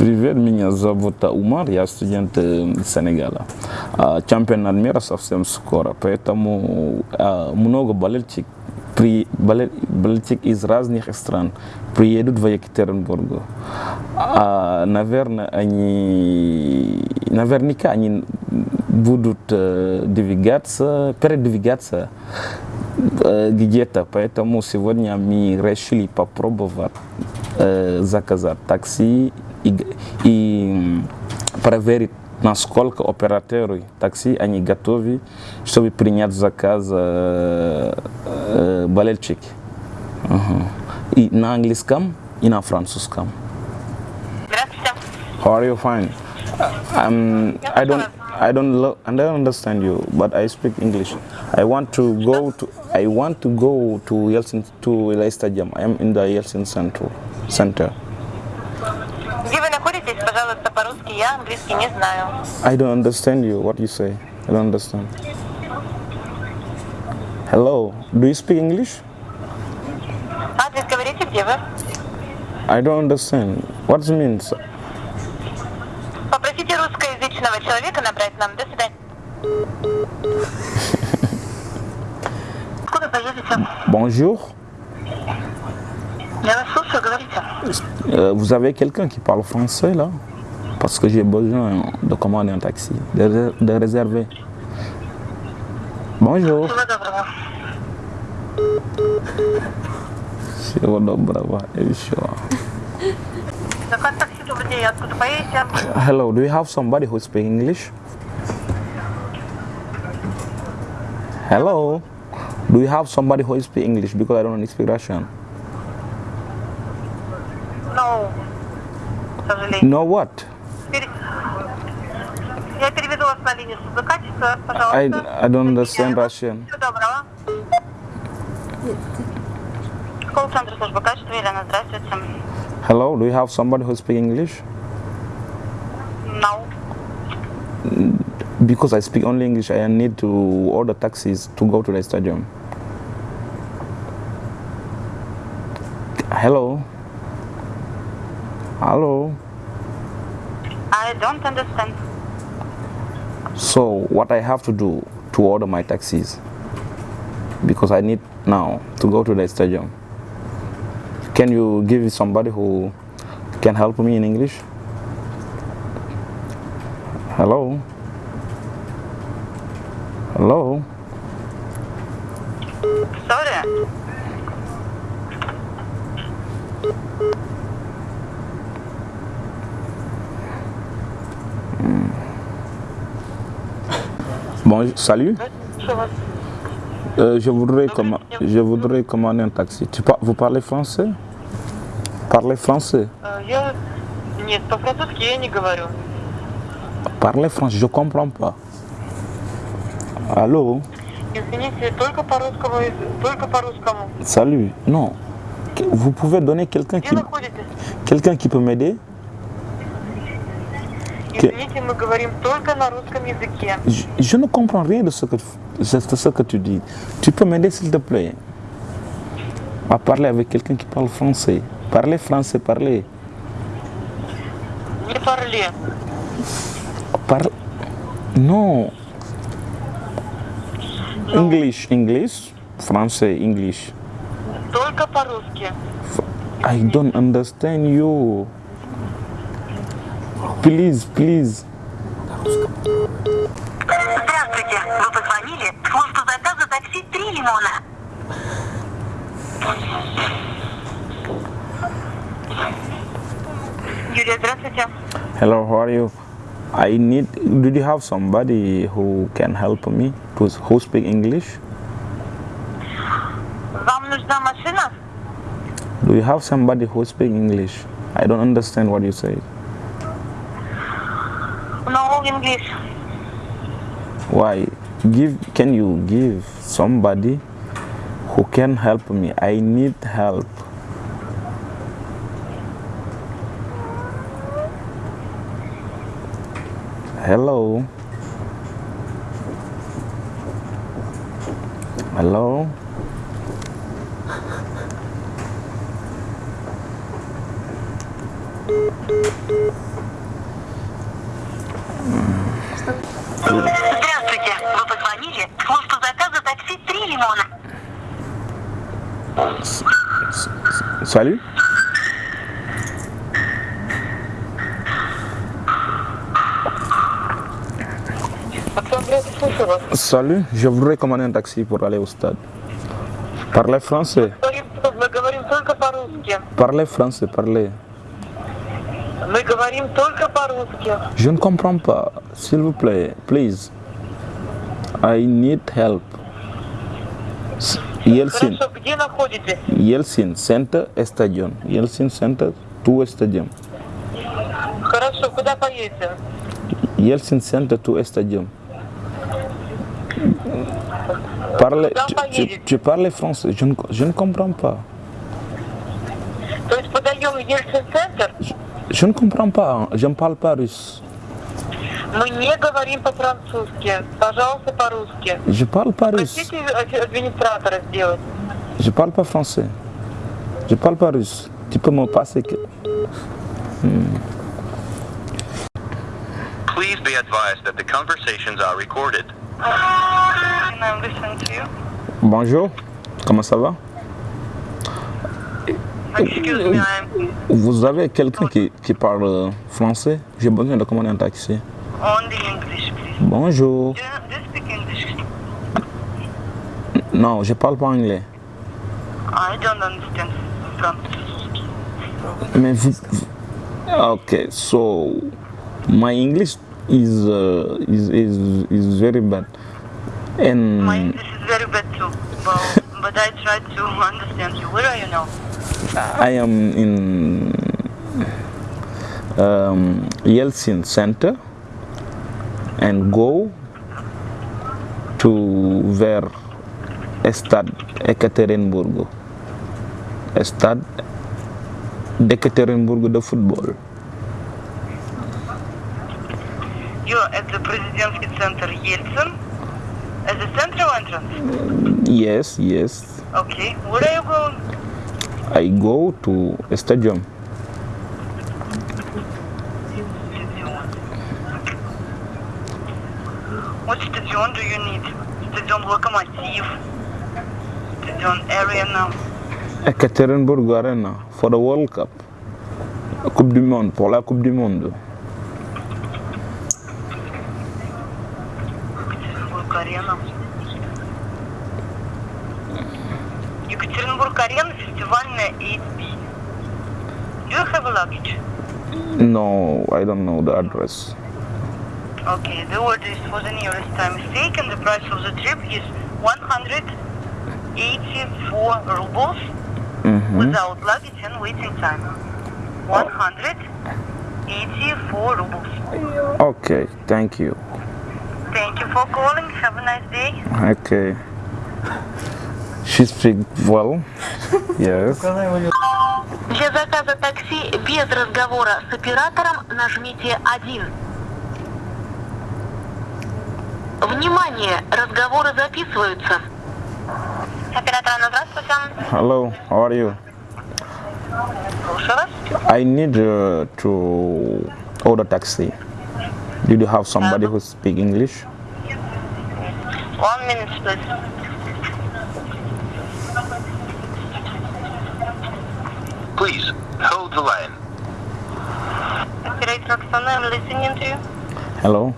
Привет, меня зовут Умар, я студент э, Сенегала. А, Чемпионат мира совсем скоро, поэтому а, много болельщик, при, болель- болельщик из разных стран приедут в Екатеринбург. А, наверное, они, наверняка они будут э, двигаться, передвигаться э, где-то, поэтому сегодня мы решили попробовать заказать такси и, г- и м, проверить, насколько операторы такси они готовы, чтобы принять заказ э, э, болельщик. Ага. И на английском, и на французском. Здравствуйте. How are you? Fine. Um, I don't, I don't, lo- I don't understand you, but I speak English. I want to go to, I want to go to Yeltsin, to Eli Stadium. I am in the Yeltsin Center. Center. Где вы находитесь? Пожалуйста, по-русски. Я английский не знаю. I don't understand you. What you say? I don't understand. Hello. Do you speak English? Адрес говорите, где вы? I don't understand. What it means? Попросите русскоязычного человека набрать нам. До свидания. Откуда поедете? Bonjour. Я вас слушаю, говорите. Euh, vous avez quelqu'un qui parle français là? Parce que j'ai besoin de commander un taxi, de, réserver. Bonjour. Hello, do you have somebody who speaks English? Hello, do you have somebody who speaks English? Because I don't speak Russian? к сожалению. No what? Пере- Я переведу вас на линию службы качества, пожалуйста. I, I don't understand Russian. Всего доброго. Колл-центр службы качества. Елена, здравствуйте. Hello, do you have somebody who speaks English? No. Because I speak only English, I need to order taxis to go to the stadium. Hello? Hello? Don't understand. So, what I have to do to order my taxis? Because I need now to go to the stadium. Can you give somebody who can help me in English? Hello? Hello? Sorry. Bon, salut. Что у вас? Euh, je, voudrais comma- je voudrais commander un taxi. Tu par- vous parlez français Parlez français. Э, Я... Нет, по-французски я не говорю. Parlez français, je comprends pas. Allô Извините, только по-русскому, только по-русскому. Salut. Non. Que- Vous pouvez donner quelqu'un Где qui, находитесь? quelqu'un qui peut m'aider Извините, мы говорим только на русском языке. je, je ne comprends rien de ce que, de ce que tu dis. Tu peux m'aider s'il te plaît à parler avec quelqu'un qui parle français. Parlez français, parlez. Не парли. Parle. Non. English, English. Français, English. Только по-русски. I don't understand you. Please, please. Здравствуйте. Вы позвонили в службу заказа такси «Три лимона». Юлия, здравствуйте. Hello, how are you? I need. Did you have somebody who can help me? To, who speak English? Вам нужна машина? Do you have somebody who speak English? I don't understand what you say. English. Why? Give. Can you give somebody who can help me? I need help. Hello. Hello. Что? Salut, je voudrais commander un taxi pour aller au stade. Parlez français. Parlez français, parlez. Мы говорим только по-русски. Je ne comprends pas. S'il vous plaît, please. I need help. S- Yeltsin. Хорошо, где находитесь? Yeltsin Center Stadium. Yeltsin Center to Stadium. Хорошо, куда поедете? Yeltsin Center to Stadium. Parlez, Куда tu, tu- поедете? tu parles français. Je ne, je ne comprends pas. Je ne comprends pas. Je ne parle pas russe. Мы не говорим по-французски. Пожалуйста, по-русски. Je parle pas russe. Просите ад- администратора сделать. Je parle pas français. Je parle pas russe. Tu peux me passer que... Please be advised that the conversations are recorded. I'm listening to you. Bonjour. Comment ça va? Excuse me, Vous avez quelqu'un qui, qui parle français? J'ai besoin de commander un taxi. only English, please. Bonjour. Do you speak English? Non, je parle pas anglais. I don't understand French. Mais vous... Okay, so my English is uh, is, is is very bad. And My English is very bad too, but, but I try to understand you. Where are you now? I am in um, Yeltsin Center and go to where Stade Ekaterinburg. Stade Ekaterinburg de football. You're at the Presidency Center Yeltsin. At the central entrance. Yes, yes. Okay. Where are you going? I go to a stadium. What stadium do you need? Stadium Lokomotiv. Stadium Arena. Ekaterinburg Arena for the World Cup. Coupe du Monde, pour la Coupe du Monde. Arena. Арена. Екатеринбург Арена, фестивальная 8B. Do you have a luggage? No, I don't know the address. Okay, the order is for the nearest time mistake and the price of the trip is 184 rubles without luggage and waiting time. 184 rubles. Okay, thank you. Thank you for calling. Have a nice day. Okay. She speaks well. Yes. Для заказа такси без разговора с оператором нажмите 1. Внимание! Разговоры записываются. Оператор, здравствуйте. Hello, how are you? Слушаю вас. I need uh, to order taxi. Did you have somebody who speak English? One minute, please. Please hold the line. Operator Oksana, I'm listening to you. Hello.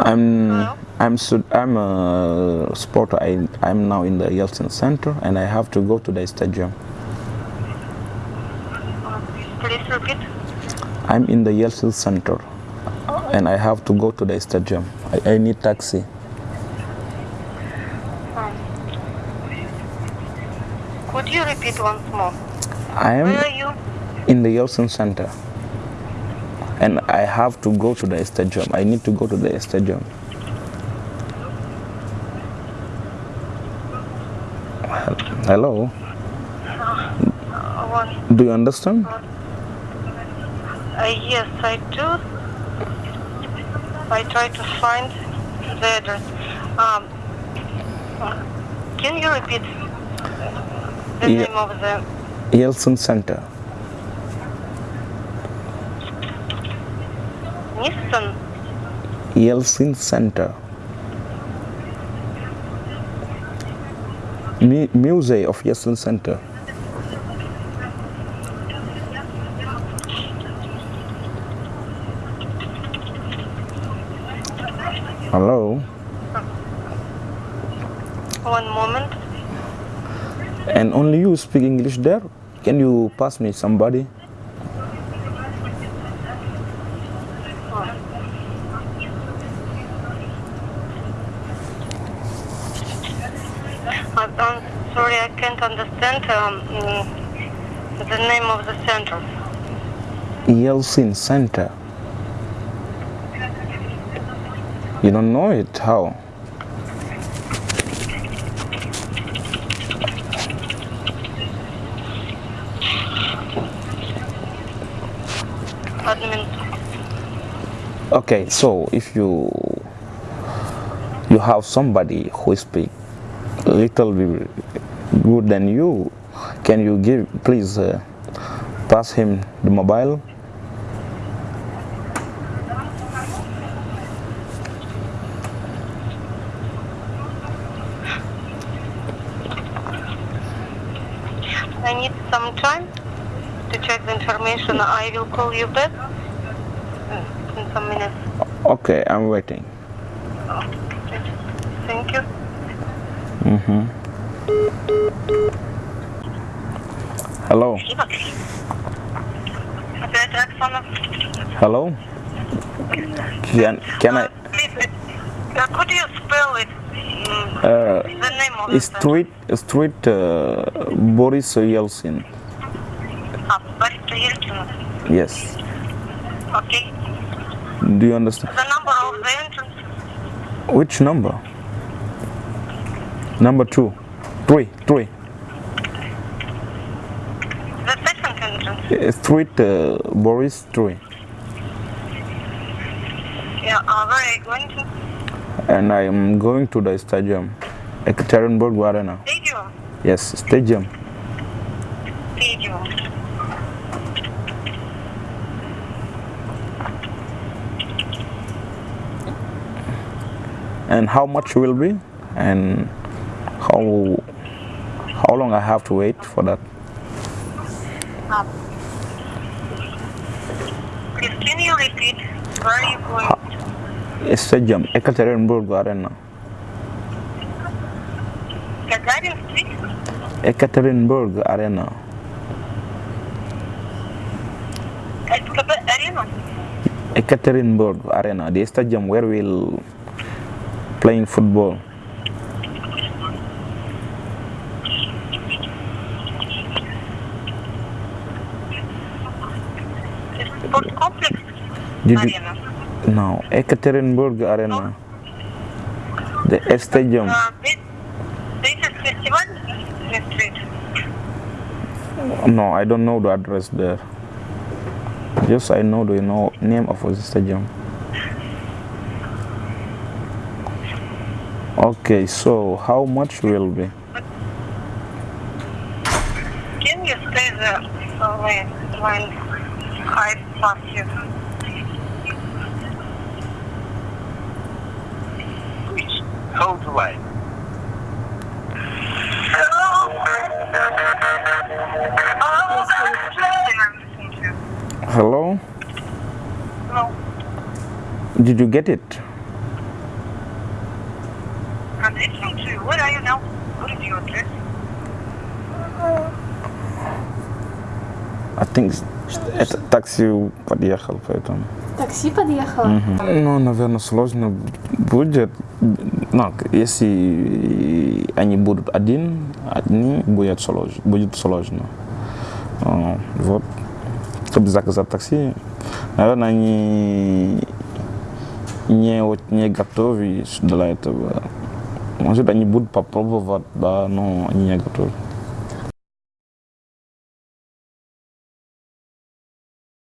I'm Hello? I'm Sud- I'm a sporter. I I'm now in the Yeltsin Center and I have to go to the stadium. Uh, please repeat. I'm in the Yeltsin Center oh. and I have to go to the stadium. I, I need taxi. Um, could you repeat once more? I Where are am you? in the Yeltsin Center and I have to go to the stadium. I need to go to the stadium. Hello. Uh. Do you understand? Uh, yes, I do. I try to find the address. Um, can you repeat the Yeah. name of the Yeltsin Center. Nissan? Yeltsin Center. Mu- Musée of Yesl Center. And only you speak English there? Can you pass me somebody? Uh, I'm sorry, I can't understand um, the name of the center. Yeltsin Center. You don't know it? How? Okay, so if you you have somebody who speak little bit good than you, can you give please uh, pass him the mobile? I need some time to check the information. I will call you back some minutes. Okay, I'm waiting. Oh, thank you. Mm-hmm. Hello. Hello. Can can uh, I? Please, could you spell it? Uh, the name of the street street uh, Boris Yeltsin. Ah, Boris Yeltsin. Yes. Okay. Do you understand? The number of the entrance. Which number? Number two, three, three. The second entrance. Street uh, Boris three. Yeah, uh, where are you going to? and I am going to the stadium, Ekaterinburg Arena. Stadium. Yes, stadium. Stadium. And how much will be, and how how long I have to wait for that? Ah. Please, can you repeat? Where are you going? Stadium, Ekaterinburg Arena. Gagarin Street? Ekaterinburg Arena? Ekaterinburg Arena, the stadium where we'll playing football. Sport complex Did you, Arena. no, Ekaterinburg Arena. The stadium. Uh, this, this is Festival Street. No, I don't know the address there. Just I know the know name of the stadium. Okay, so how much will be? Can you stay there when, when I pass you? Please, hold the line. Hello? No, Did you get it? Think это такси подъехал, поэтому. Такси подъехало? Ну, наверное, сложно будет. Ну, если они будут один, одни, будет сложно. Будет сложно. Вот. Чтобы заказать такси, наверное, они не, вот не готовы для этого. Может, они будут попробовать, да, но они не готовы.